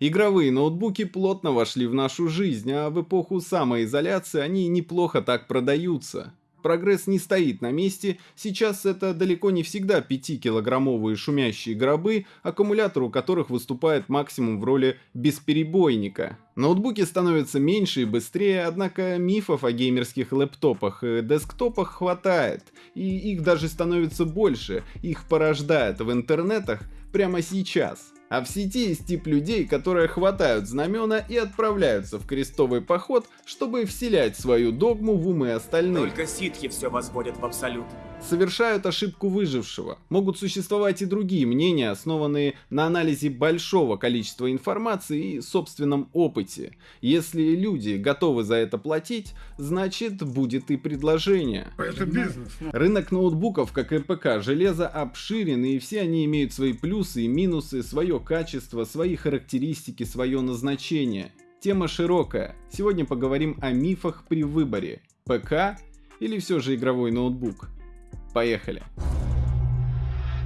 Игровые ноутбуки плотно вошли в нашу жизнь, а в эпоху самоизоляции они неплохо так продаются. Прогресс не стоит на месте, сейчас это далеко не всегда 5-килограммовые шумящие гробы, аккумулятор у которых выступает максимум в роли бесперебойника. Ноутбуки становятся меньше и быстрее, однако мифов о геймерских лэптопах и десктопах хватает, и их даже становится больше, их порождает в интернетах прямо сейчас. А в сети есть тип людей, которые хватают знамена и отправляются в крестовый поход, чтобы вселять свою догму в умы остальных. Только ситхи все возводят в абсолют совершают ошибку выжившего. Могут существовать и другие мнения, основанные на анализе большого количества информации и собственном опыте. Если люди готовы за это платить, значит будет и предложение. Это бизнес. Ну. Рынок ноутбуков, как и ПК, железа обширен и все они имеют свои плюсы и минусы, свое качество, свои характеристики, свое назначение. Тема широкая. Сегодня поговорим о мифах при выборе. ПК или все же игровой ноутбук? Поехали!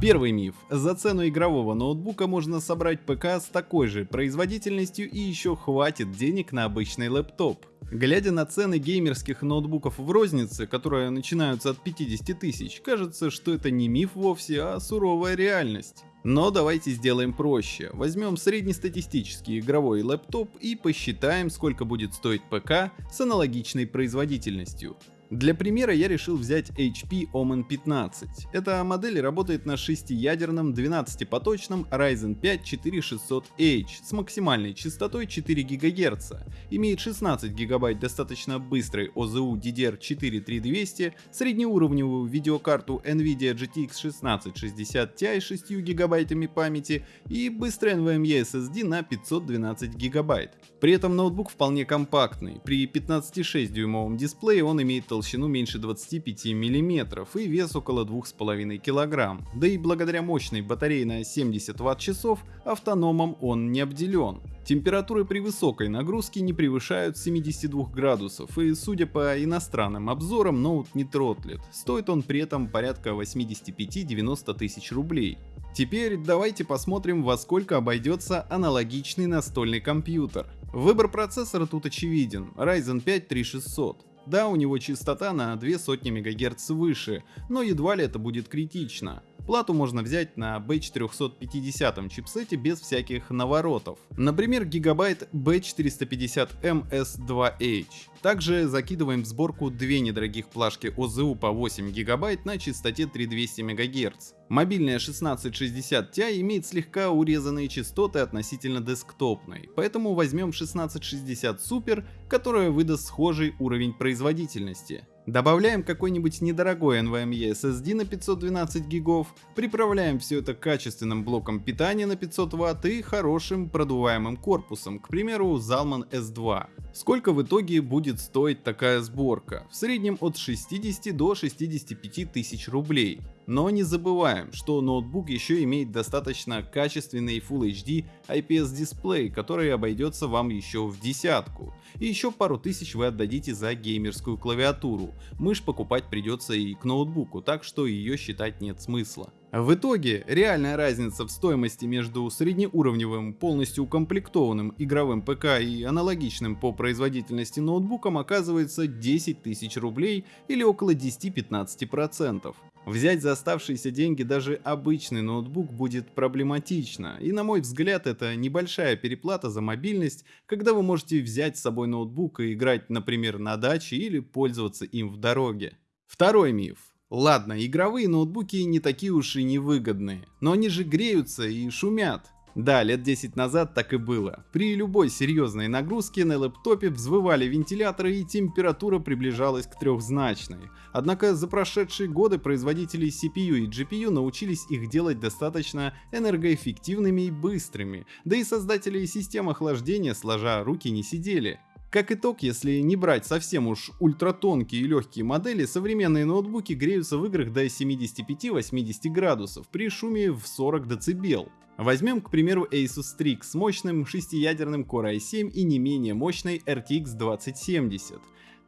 Первый миф. За цену игрового ноутбука можно собрать ПК с такой же производительностью и еще хватит денег на обычный лэптоп. Глядя на цены геймерских ноутбуков в рознице, которые начинаются от 50 тысяч, кажется, что это не миф вовсе, а суровая реальность. Но давайте сделаем проще. Возьмем среднестатистический игровой лэптоп и посчитаем, сколько будет стоить ПК с аналогичной производительностью. Для примера я решил взять HP Omen 15. Эта модель работает на 6-ядерном 12-поточном Ryzen 5 4600H с максимальной частотой 4 ГГц, имеет 16 ГБ достаточно быстрой OZU DDR4 среднеуровневую видеокарту NVIDIA GTX 1660 Ti с 6 ГБ памяти и быстрый NVMe SSD на 512 ГБ. При этом ноутбук вполне компактный, при 15,6 дюймовом дисплее он имеет толщину толщину меньше 25 мм и вес около 2,5 кг. Да и благодаря мощной батарее на 70 Вт-часов автономом он не обделен. Температуры при высокой нагрузке не превышают 72 градусов и судя по иностранным обзорам ноут не тротлит, стоит он при этом порядка 85-90 тысяч рублей. Теперь давайте посмотрим во сколько обойдется аналогичный настольный компьютер. Выбор процессора тут очевиден, Ryzen 5 3600. Да, у него частота на 2 сотни МГц выше, но едва ли это будет критично. Плату можно взять на B450 чипсете без всяких наворотов. Например, гигабайт B450MS2H. Также закидываем в сборку две недорогих плашки OZU по 8 гигабайт на частоте 3200 МГц. Мобильная 1660 Ti имеет слегка урезанные частоты относительно десктопной, поэтому возьмем 1660 Super, которая выдаст схожий уровень производительности. Добавляем какой-нибудь недорогой NVMe SSD на 512 гигов, приправляем все это качественным блоком питания на 500 Вт и хорошим продуваемым корпусом, к примеру Zalman S2. Сколько в итоге будет стоить такая сборка? В среднем от 60 до 65 тысяч рублей. Но не забываем, что ноутбук еще имеет достаточно качественный Full HD IPS дисплей, который обойдется вам еще в десятку. И еще пару тысяч вы отдадите за геймерскую клавиатуру. Мышь покупать придется и к ноутбуку, так что ее считать нет смысла. В итоге, реальная разница в стоимости между среднеуровневым, полностью укомплектованным игровым ПК и аналогичным по производительности ноутбуком оказывается 10 тысяч рублей или около 10-15%. Взять за оставшиеся деньги даже обычный ноутбук будет проблематично, и на мой взгляд это небольшая переплата за мобильность, когда вы можете взять с собой ноутбук и играть, например, на даче или пользоваться им в дороге. Второй миф. Ладно, игровые ноутбуки не такие уж и невыгодные, но они же греются и шумят. Да, лет 10 назад так и было. При любой серьезной нагрузке на лэптопе взвывали вентиляторы и температура приближалась к трехзначной. Однако за прошедшие годы производители CPU и GPU научились их делать достаточно энергоэффективными и быстрыми, да и создатели систем охлаждения сложа руки не сидели. Как итог, если не брать совсем уж ультратонкие и легкие модели, современные ноутбуки греются в играх до 75-80 градусов при шуме в 40 дБ. Возьмем, к примеру, Asus Strix с мощным 6-ядерным Core i7 и не менее мощной RTX 2070.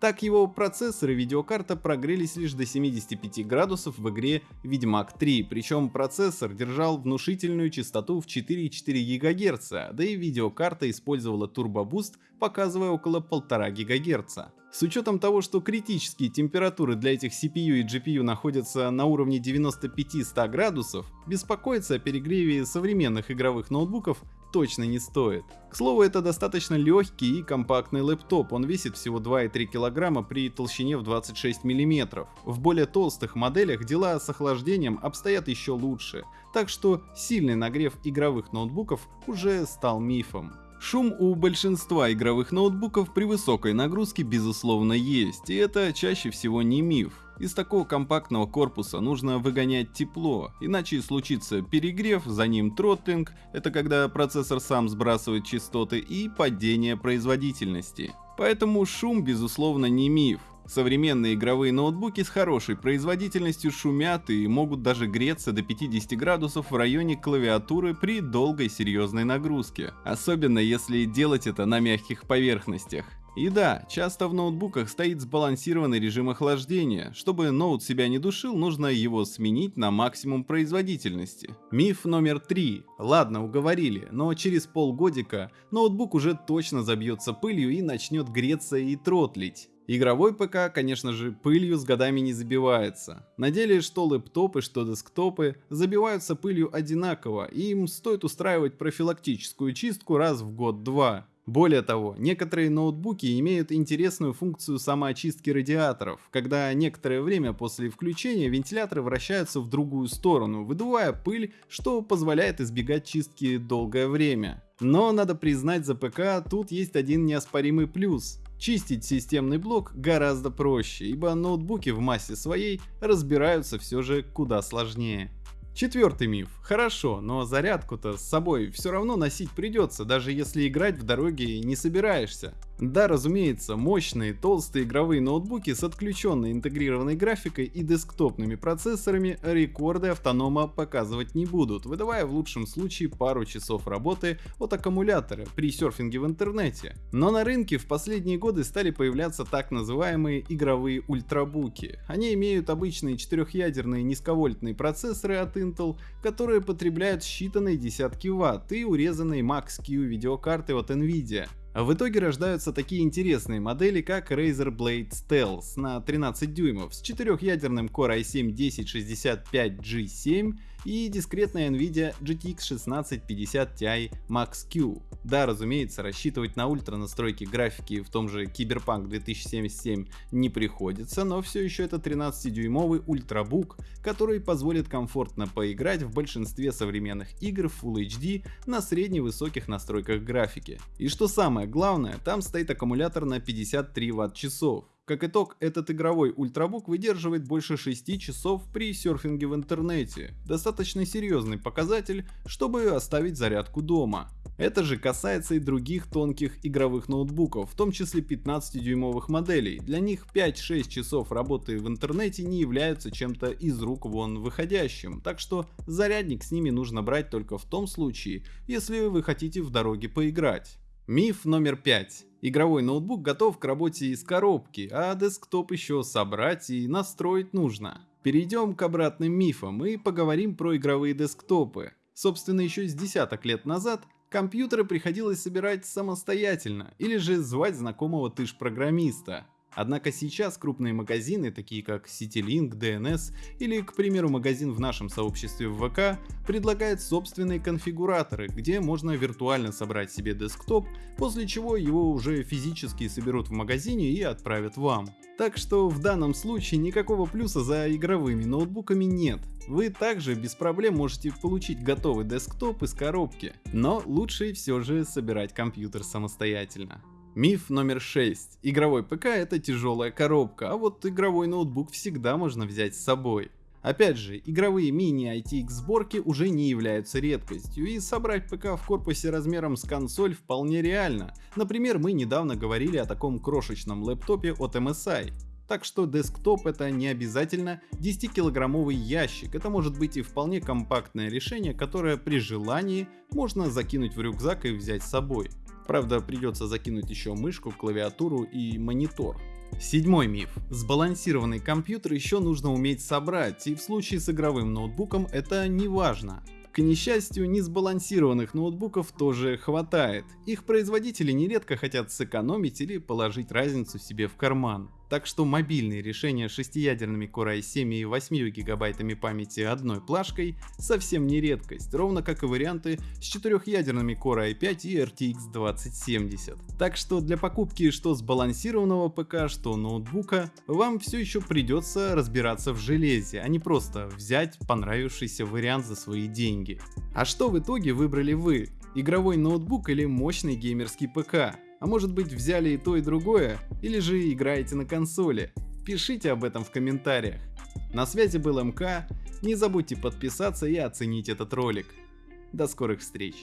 Так его процессор и видеокарта прогрелись лишь до 75 градусов в игре Ведьмак 3, причем процессор держал внушительную частоту в 4,4 ГГц, да и видеокарта использовала турбобуст, показывая около 1,5 ГГц. С учетом того, что критические температуры для этих CPU и GPU находятся на уровне 95-100 градусов, беспокоиться о перегреве современных игровых ноутбуков точно не стоит. К слову, это достаточно легкий и компактный лэптоп, он весит всего 2,3 кг при толщине в 26 мм. В более толстых моделях дела с охлаждением обстоят еще лучше, так что сильный нагрев игровых ноутбуков уже стал мифом. Шум у большинства игровых ноутбуков при высокой нагрузке безусловно есть, и это чаще всего не миф. Из такого компактного корпуса нужно выгонять тепло, иначе случится перегрев, за ним тротлинг, это когда процессор сам сбрасывает частоты, и падение производительности. Поэтому шум безусловно не миф. Современные игровые ноутбуки с хорошей производительностью шумят и могут даже греться до 50 градусов в районе клавиатуры при долгой серьезной нагрузке. Особенно если делать это на мягких поверхностях. И да, часто в ноутбуках стоит сбалансированный режим охлаждения. Чтобы ноут себя не душил, нужно его сменить на максимум производительности. Миф номер три. Ладно, уговорили, но через полгодика ноутбук уже точно забьется пылью и начнет греться и тротлить. Игровой ПК, конечно же, пылью с годами не забивается. На деле, что лэптопы, что десктопы забиваются пылью одинаково, и им стоит устраивать профилактическую чистку раз в год-два. Более того, некоторые ноутбуки имеют интересную функцию самоочистки радиаторов, когда некоторое время после включения вентиляторы вращаются в другую сторону, выдувая пыль, что позволяет избегать чистки долгое время. Но надо признать за ПК тут есть один неоспоримый плюс. Чистить системный блок гораздо проще, ибо ноутбуки в массе своей разбираются все же куда сложнее. Четвертый миф. Хорошо, но зарядку-то с собой все равно носить придется, даже если играть в дороге не собираешься. Да, разумеется, мощные толстые игровые ноутбуки с отключенной интегрированной графикой и десктопными процессорами рекорды автонома показывать не будут, выдавая в лучшем случае пару часов работы от аккумулятора при серфинге в интернете. Но на рынке в последние годы стали появляться так называемые игровые ультрабуки. Они имеют обычные четырехъядерные низковольтные процессоры от Intel, которые потребляют считанные десятки ватт и урезанные Max-Q видеокарты от Nvidia. В итоге рождаются такие интересные модели, как Razer Blade Stealth на 13 дюймов с четырехъядерным Core i7-1065G7 и дискретная Nvidia GTX 1650 Ti Max-Q. Да, разумеется, рассчитывать на ультра настройки графики в том же Cyberpunk 2077 не приходится, но все еще это 13-дюймовый ультрабук, который позволит комфортно поиграть в большинстве современных игр Full HD на средне-высоких настройках графики. И что самое главное, там стоит аккумулятор на 53 Вт-часов. Как итог, этот игровой ультрабук выдерживает больше 6 часов при серфинге в интернете. Достаточно серьезный показатель, чтобы оставить зарядку дома. Это же касается и других тонких игровых ноутбуков, в том числе 15-дюймовых моделей. Для них 5-6 часов работы в интернете не являются чем-то из рук вон выходящим, так что зарядник с ними нужно брать только в том случае, если вы хотите в дороге поиграть. Миф номер 5. Игровой ноутбук готов к работе из коробки, а десктоп еще собрать и настроить нужно. Перейдем к обратным мифам и поговорим про игровые десктопы. Собственно, еще с десяток лет назад компьютеры приходилось собирать самостоятельно или же звать знакомого тыш-программиста. Однако сейчас крупные магазины, такие как CityLink, DNS или, к примеру, магазин в нашем сообществе в ВК, предлагают собственные конфигураторы, где можно виртуально собрать себе десктоп, после чего его уже физически соберут в магазине и отправят вам. Так что в данном случае никакого плюса за игровыми ноутбуками нет. Вы также без проблем можете получить готовый десктоп из коробки, но лучше все же собирать компьютер самостоятельно. Миф номер 6. Игровой ПК это тяжелая коробка, а вот игровой ноутбук всегда можно взять с собой. Опять же, игровые мини-ITX сборки уже не являются редкостью, и собрать ПК в корпусе размером с консоль вполне реально. Например, мы недавно говорили о таком крошечном лэптопе от MSI. Так что десктоп это не обязательно 10-килограммовый ящик, это может быть и вполне компактное решение, которое при желании можно закинуть в рюкзак и взять с собой. Правда, придется закинуть еще мышку, клавиатуру и монитор. Седьмой миф. Сбалансированный компьютер еще нужно уметь собрать, и в случае с игровым ноутбуком это не важно. К несчастью, несбалансированных ноутбуков тоже хватает. Их производители нередко хотят сэкономить или положить разницу себе в карман. Так что мобильные решения с шестиядерными Core i7 и 8 гигабайтами памяти одной плашкой совсем не редкость, ровно как и варианты с четырехъядерными Core i5 и RTX 2070. Так что для покупки что сбалансированного ПК, что ноутбука, вам все еще придется разбираться в железе, а не просто взять понравившийся вариант за свои деньги. А что в итоге выбрали вы? Игровой ноутбук или мощный геймерский ПК? А может быть взяли и то и другое, или же играете на консоли? Пишите об этом в комментариях. На связи был МК, не забудьте подписаться и оценить этот ролик. До скорых встреч!